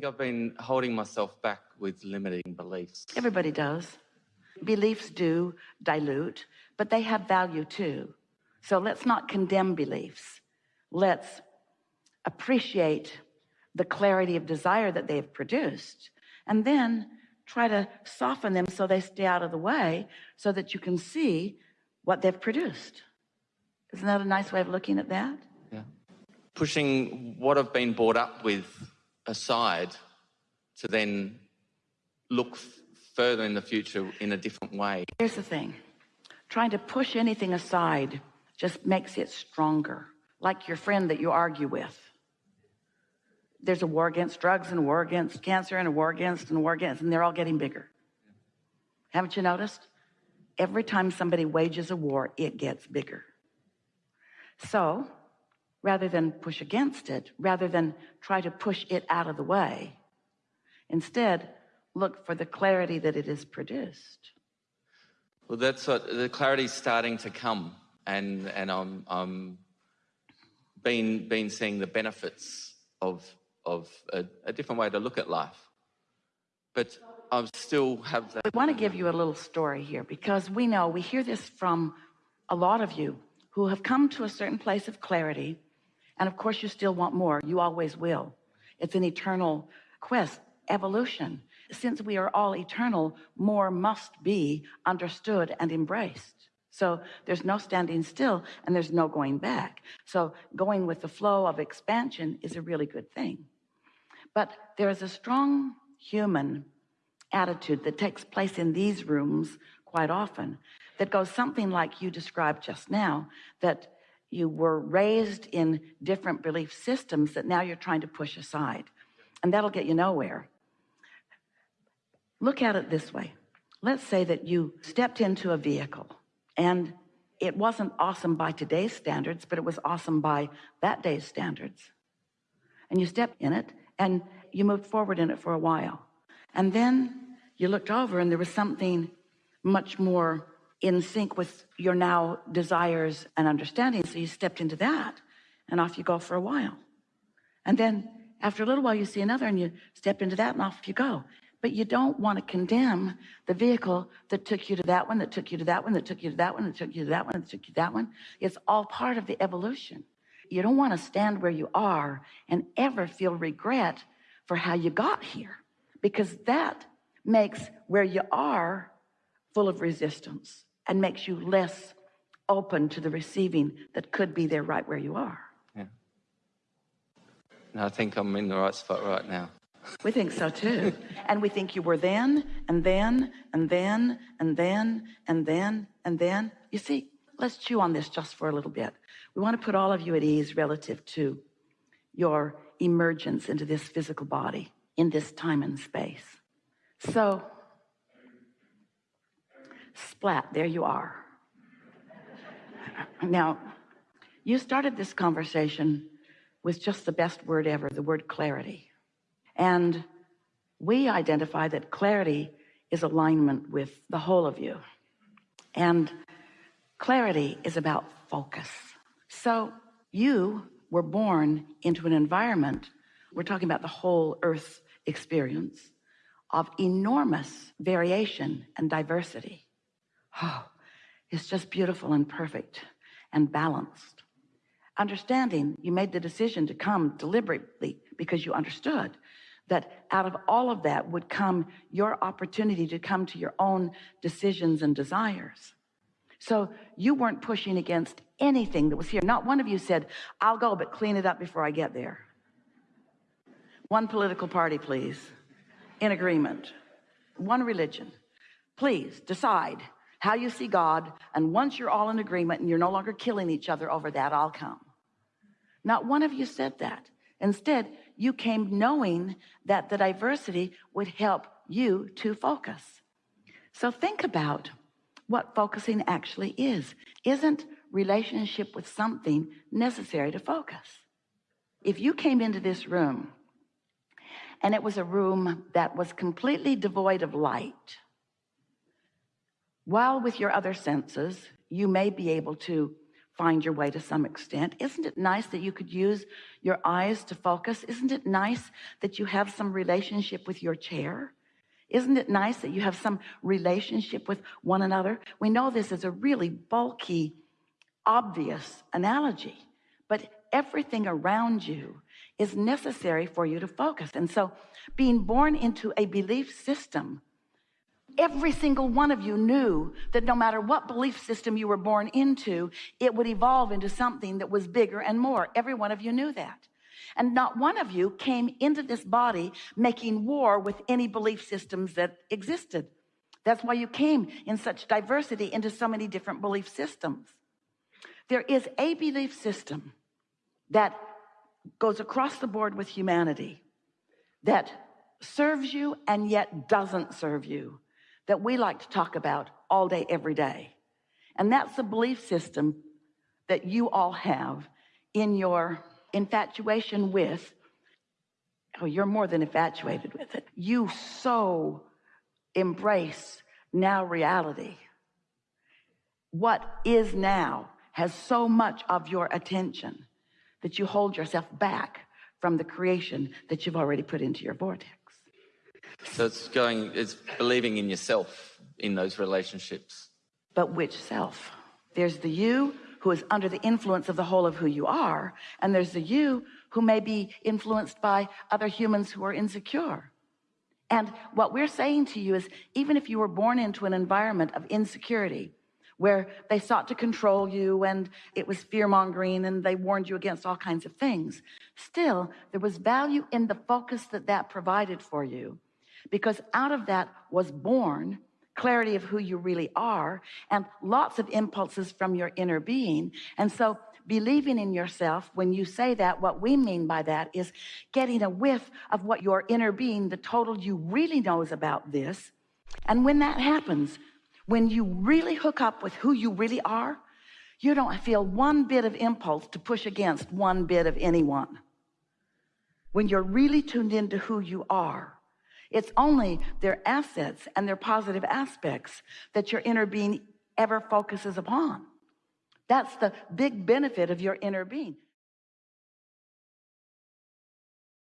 think I've been holding myself back with limiting beliefs. Everybody does. Beliefs do dilute, but they have value too. So let's not condemn beliefs. Let's appreciate the clarity of desire that they've produced and then try to soften them so they stay out of the way so that you can see what they've produced. Isn't that a nice way of looking at that? Yeah. Pushing what I've been brought up with aside to then look further in the future in a different way. Here's the thing. Trying to push anything aside just makes it stronger. Like your friend that you argue with. There's a war against drugs and a war against cancer and a war against and a war against, and they're all getting bigger. Haven't you noticed? Every time somebody wages a war, it gets bigger. So rather than push against it, rather than try to push it out of the way, instead look for the clarity that it is produced. Well, that's what the clarity is starting to come, and and I'm I'm been been seeing the benefits of of a, a different way to look at life, but I still have that. We want to give you a little story here because we know we hear this from a lot of you who have come to a certain place of clarity and of course you still want more. You always will. It's an eternal quest evolution. Since we are all eternal more must be understood and embraced. So there's no standing still and there's no going back. So going with the flow of expansion is a really good thing. But there is a strong human attitude that takes place in these rooms quite often that goes something like you described just now that you were raised in different belief systems that now you're trying to push aside and that'll get you nowhere. Look at it this way. Let's say that you stepped into a vehicle and it wasn't awesome by today's standards but it was awesome by that day's standards. And you stepped in it and you moved forward in it for a while. And then you looked over and there was something much more in sync with your now desires and understanding so you stepped into that and off you go for a while. And then after a little while you see another and you step into that and off you go. But you don't want to condemn the vehicle that took you to that one that took you to that one that took you to that one that took you to that one that took you to that one. It's all part of the evolution. You don't want to stand where you are and ever feel regret for how you got here because that makes where you are full of resistance and makes you less open to the receiving that could be there right where you are. Yeah. And I think I'm in the right spot right now. We think so too. And we think you were then and then and then and then and then and then. You see let's chew on this just for a little bit. We want to put all of you at ease relative to your emergence into this physical body in this time and space. So splat there you are. Now you started this conversation with just the best word ever the word clarity. And we identify that clarity is alignment with the whole of you. And clarity is about focus. So you were born into an environment we're talking about the whole earth experience of enormous variation and diversity oh it's just beautiful and perfect and balanced. Understanding you made the decision to come deliberately because you understood that out of all of that would come your opportunity to come to your own decisions and desires. So you weren't pushing against anything that was here. Not one of you said I'll go but clean it up before I get there. One political party please. In agreement. One religion. Please decide how you see God and once you're all in agreement and you're no longer killing each other over that I'll come. Not one of you said that. Instead you came knowing that the diversity would help you to focus. So think about what focusing actually is. Isn't relationship with something necessary to focus? If you came into this room and it was a room that was completely devoid of light while with your other senses you may be able to find your way to some extent. Isn't it nice that you could use your eyes to focus? Isn't it nice that you have some relationship with your chair? Isn't it nice that you have some relationship with one another? We know this is a really bulky, obvious analogy, but everything around you is necessary for you to focus. And so being born into a belief system, every single one of you knew that no matter what belief system you were born into, it would evolve into something that was bigger and more. Every one of you knew that. And not one of you came into this body making war with any belief systems that existed. That's why you came in such diversity into so many different belief systems. There is a belief system that goes across the board with humanity that serves you and yet doesn't serve you that we like to talk about all day every day. And that's the belief system that you all have in your infatuation with oh you're more than infatuated with it. You so embrace now reality. What is now has so much of your attention that you hold yourself back from the creation that you've already put into your vortex So it's going, it's believing in yourself in those relationships. but which self? There's the you who is under the influence of the whole of who you are and there's the you who may be influenced by other humans who are insecure. And what we're saying to you is even if you were born into an environment of insecurity where they sought to control you and it was fear-mongering and they warned you against all kinds of things still there was value in the focus that that provided for you because out of that was born clarity of who you really are and lots of impulses from your inner being. And so believing in yourself when you say that what we mean by that is getting a whiff of what your inner being the total you really knows about this. And when that happens when you really hook up with who you really are you don't feel one bit of impulse to push against one bit of anyone. When you're really tuned into who you are it's only their assets and their positive aspects that your inner being ever focuses upon. That's the big benefit of your inner being